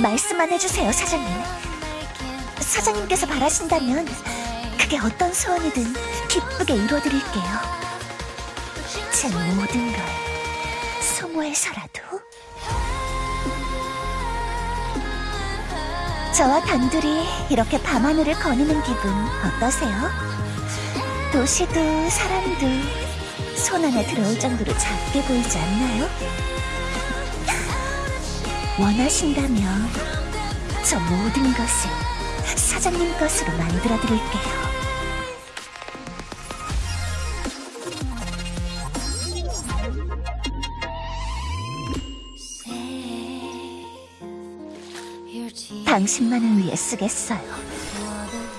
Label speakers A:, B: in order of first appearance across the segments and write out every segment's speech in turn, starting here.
A: 말씀만 해주세요, 사장님. 사장님께서 바라신다면 그게 어떤 소원이든 기쁘게 이루어드릴게요. 제 모든 걸 소모해서라도 저와 단둘이 이렇게 밤하늘을 거니는 기분 어떠세요? 도시도 사람도 손 안에 들어올 정도로 작게 보이지 않나요? 원하신다면 저 모든 것을 사장님 것으로 만들어 드릴게요. 당신만을 위해 쓰겠어요.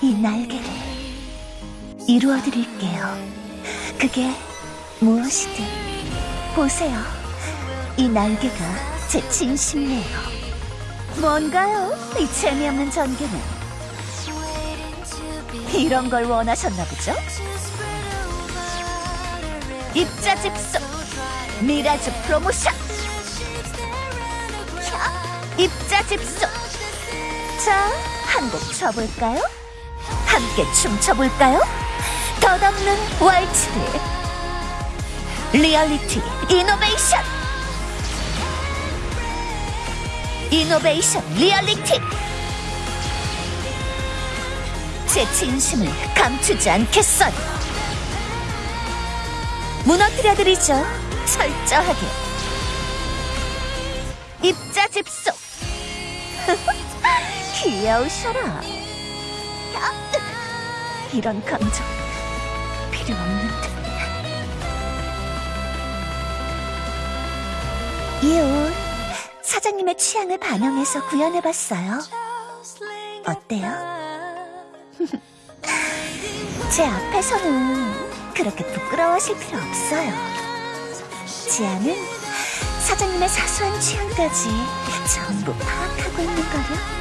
A: 이 날개를 이루어 드릴게요. 그게 무엇이든 보세요. 이 날개가 제 진심이에요. 뭔가요? 이 재미없는 전개는 이런 걸 원하셨나 보죠? 입자집소 미라즈 프로모션 캬, 입자집소 자, 한 곡 쳐볼까요? 함께 춤춰볼까요? 덧없는 왈츠를 리얼리티 이노베이션 이노베이션 리얼리티 제 진심을 감추지 않겠어요 무너뜨려드리죠. 철저하게. 입자집소 귀여우셔라. 이런 감정 필요 없는데. 이옷 사장님의 취향을 반영해서 구현해봤어요. 어때요? 제 앞에서는 그렇게 부끄러워하실 필요 없어요. 지아는 사장님의 사소한 취향까지 전부 파악하고 있는 거요